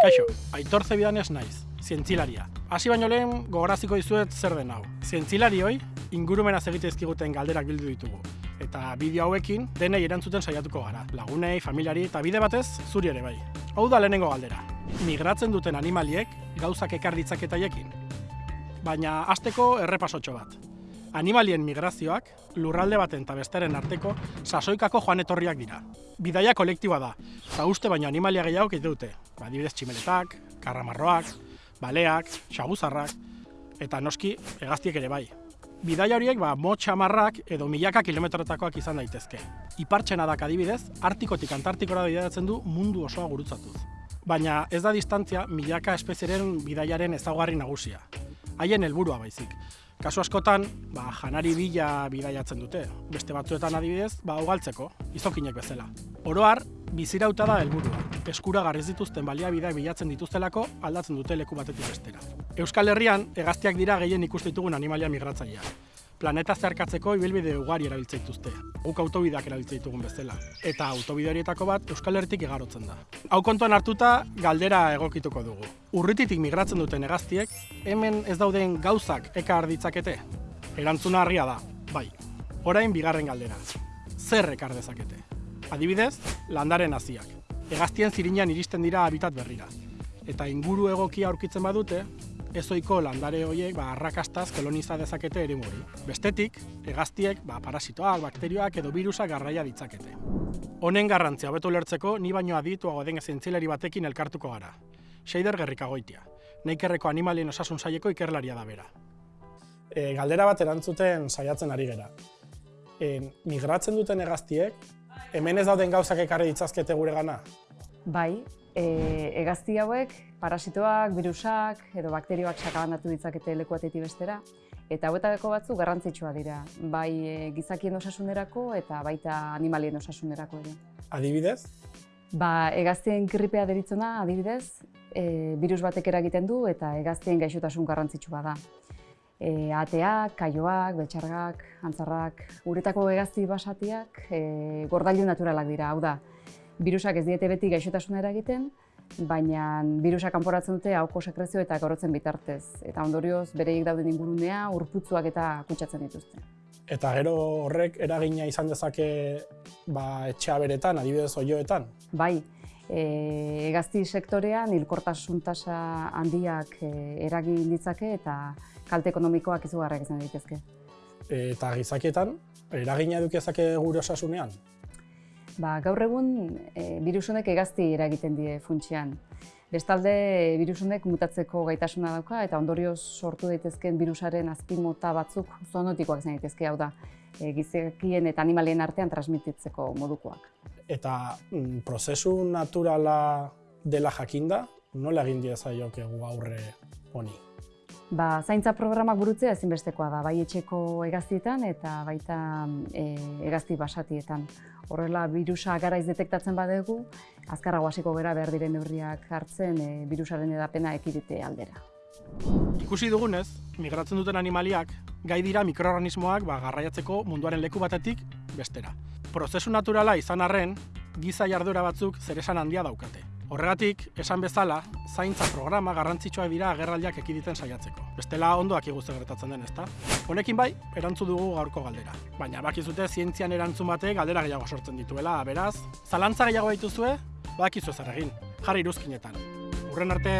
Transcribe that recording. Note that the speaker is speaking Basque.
Kaixo, aitor zebidan ez naiz, zientzilaria. Hasi baino lehen gogoraziko dizuet zer den hau. Zientzilarioi ingurumenaz egite ezkiguten galderak bildu ditugu. Eta bideo hauekin denei erantzuten saiatuko gara. Lagunei, familiari eta bide batez zuri ere bai. Hau da lehenengo galdera. Migratzen duten animaliek gauzak ekar ditzaketaiekin. Baina hasteko errepasotxo bat. Animalien migrazioak lurralde baten eta besteren arteko sasoikako joan etorriak dira. Bidaia kolektiboa da, eta uste baino animalia gehiago egite dute. Adibidez tximeletak, karramarroak, baleak, xaguzarrak, eta noski hegaztiek ere bai. Bidaia horiek ba, motxamarrak edo milaka kilometrotakoak izan daitezke. Ipartxena dak adibidez, artikotik antartikora bidaiatzen du mundu osoa gurutzatuz. Baina ez da distantzia milaka espezieren bidaiaren ezaugarri nagusia. Haien helburua baizik. Kasu askotan, ba, janari bila bidaiatzen dute. Beste batzuetan adibidez, ba, ugaltzeko, izokinek bezala. Oroar, bizirauta da helburua. Eskura garriz dituzten baliabideak bilatzen dituztelako aldatzen dute leku batetik bestera. Euskal Herrian, hegaztiak dira gehien ikustitugun animalia migratzaileak. Planeta zeharkatzeko ibilbide ugari erabiltze dituzte. Guk autobideak erabiltze ditugun bezala. Eta autobide horietako bat Euskal Herritik igarotzen da. Hau kontuan hartuta, galdera egokituko dugu. Urrititik migratzen duten hegaztiek, hemen ez dauden gauzak ekar ditzakete? Erantzuna harria da, bai. Orain bigarren galdera. Zer ekar dezakete? Adibidez, landaren haziak. Hegaztien zirinean iristen dira habitat berrira. Eta inguru egokia aurkitzen badute, ezoiko landare horiek ba, arrakastaz koloniza dezakete ere hori. Bestetik, hegaztiek ba, parasitoak, bakterioak edo virusak garraia ditzakete. Honen garrantzia hobeto lertzeko ni baino adituago den zientzialari batekin elkartuko gara. Seider Gerrikagoitia, neikerreko animalien osasun saieko ikerlaria da bera. E, galdera bat erantzuten saiatzen ari gera. E, migratzen duten hegaztiek, hemen ez dauden gauzak ekarri ditzazkete gure gana? Bai, e, egazti hauek parasitoak, virusak edo bakterioak sakabandatu ditzakete leku batetik bestera. Eta hauetako batzu garrantzitsua dira, bai e, gizakien osasunerako eta baita animalien osasunerako ere. Adibidez? Ba, egaztien gripea deritzona, adibidez, e, virus batek eragiten du eta egaztien gaixotasun garrantzitsua da. E, ateak, kaioak, betxargak, antzarrak, uretako egazti basatiak e, gordailu naturalak dira, hau da. Virusak ez diete beti gaixotasuna eragiten, baina virusak kanporatzen dute hauko sekrezio eta gorotzen bitartez. Eta ondorioz, bereik dauden ingurunea, urputzuak eta kutsatzen dituzte. Eta gero horrek eragina izan dezake ba, etxea beretan, adibidez oioetan? Bai, e, egazti sektorean hilkortasun tasa handiak e, eragin ditzake eta kalte ekonomikoak izugarrak izan daitezke. Eta gizakietan, eragina edukezake gure osasunean? Ba, gaur egun, e, virusunek egazti eragiten die funtsian. Bestalde, virusunek mutatzeko gaitasuna dauka eta ondorioz sortu daitezkeen virusaren azpimota batzuk zoonotikoak izan daitezke hau da, e, gizakien eta animalien artean transmititzeko modukoak. Eta mm, prozesu naturala dela jakinda, nola egin diezaiokegu aurre honi? Ba, zaintza programak burutzea ezinbestekoa da, bai etxeko egaztietan eta baita e, egazti basatietan. Horrela, virusa garaiz detektatzen badegu, azkarrago hasiko gera behar diren neurriak hartzen e, virusaren edapena ekidite aldera. Ikusi dugunez, migratzen duten animaliak, gai dira mikroorganismoak ba, garraiatzeko munduaren leku batetik bestera. Prozesu naturala izan arren, giza jardura batzuk zeresan handia daukate. Horregatik, esan bezala, zaintza programa garrantzitsua dira agerraldiak ekiditen saiatzeko. Bestela ondoak iguze gertatzen den, ezta? Honekin bai, erantzu dugu gaurko galdera. Baina bakizute zientzian erantzun batek galdera gehiago sortzen dituela, beraz, zalantza gehiago dituzue, bakizu zer egin, jarri iruzkinetan. Urren arte,